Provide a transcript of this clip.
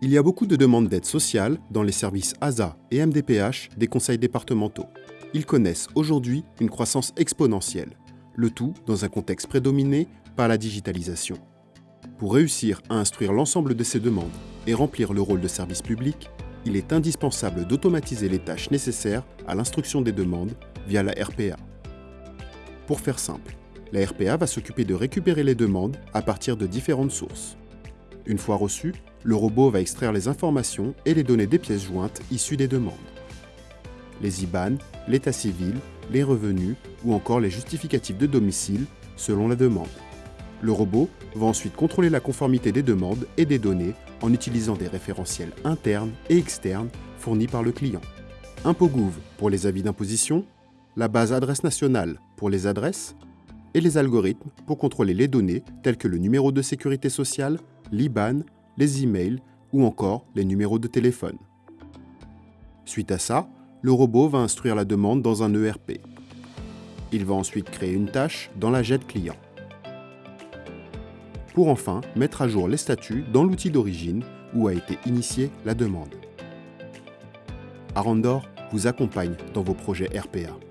Il y a beaucoup de demandes d'aide sociale dans les services ASA et MDPH des conseils départementaux. Ils connaissent aujourd'hui une croissance exponentielle, le tout dans un contexte prédominé par la digitalisation. Pour réussir à instruire l'ensemble de ces demandes et remplir le rôle de service public, il est indispensable d'automatiser les tâches nécessaires à l'instruction des demandes via la RPA. Pour faire simple, la RPA va s'occuper de récupérer les demandes à partir de différentes sources. Une fois reçues, le robot va extraire les informations et les données des pièces jointes issues des demandes. Les IBAN, l'état civil, les revenus ou encore les justificatifs de domicile selon la demande. Le robot va ensuite contrôler la conformité des demandes et des données en utilisant des référentiels internes et externes fournis par le client. ImpoGouv pour les avis d'imposition, la base adresse nationale pour les adresses et les algorithmes pour contrôler les données telles que le numéro de sécurité sociale, l'IBAN, les emails ou encore les numéros de téléphone. Suite à ça, le robot va instruire la demande dans un ERP. Il va ensuite créer une tâche dans la JET client. Pour enfin mettre à jour les statuts dans l'outil d'origine où a été initiée la demande. Arandor vous accompagne dans vos projets RPA.